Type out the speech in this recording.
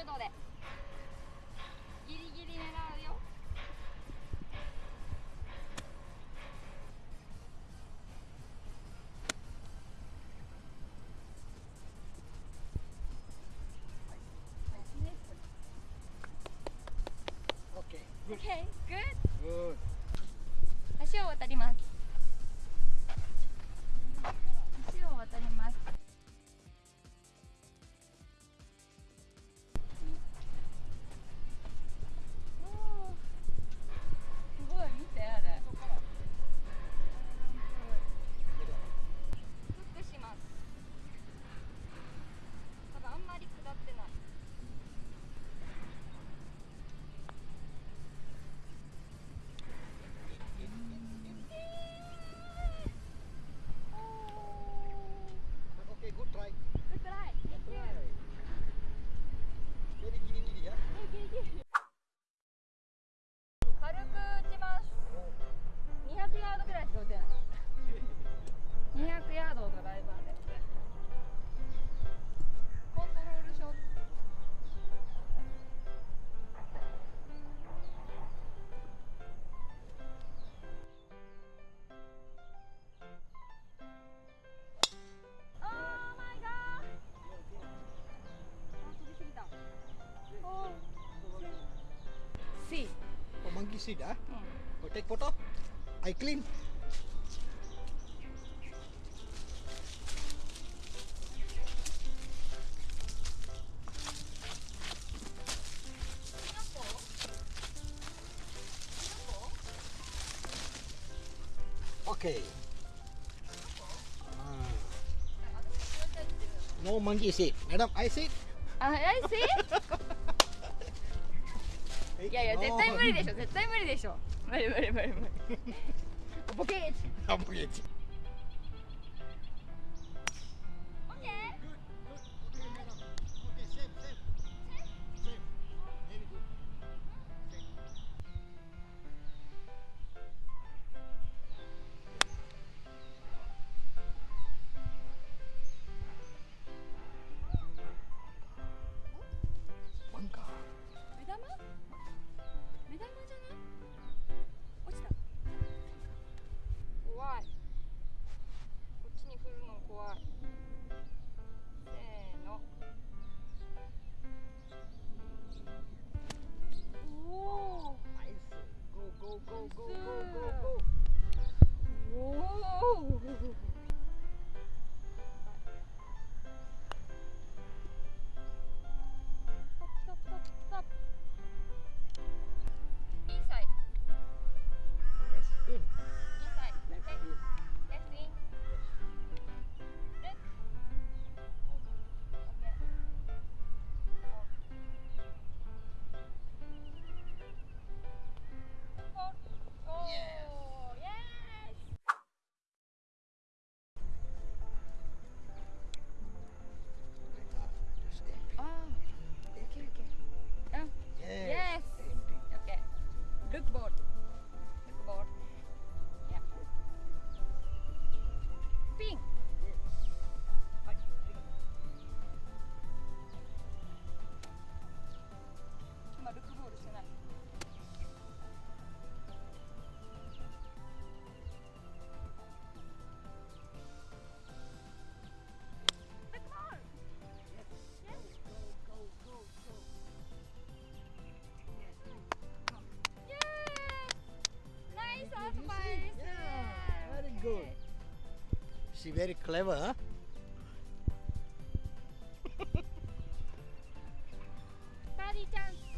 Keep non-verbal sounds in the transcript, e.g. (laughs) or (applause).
90で。ギリギリ狙うよ。オッケー、グッド。を渡ります。seed. Oh, monkey seed, ah. Hmm. Oh, take photo. I clean. Okay. Ah. No monkey seat. Madam, I seat. Uh, I seat. (laughs) いやいや絶対無理でしょ絶対無理でしょ。無理無理無理無理。(laughs) ボケーチ very clever. Daddy dance.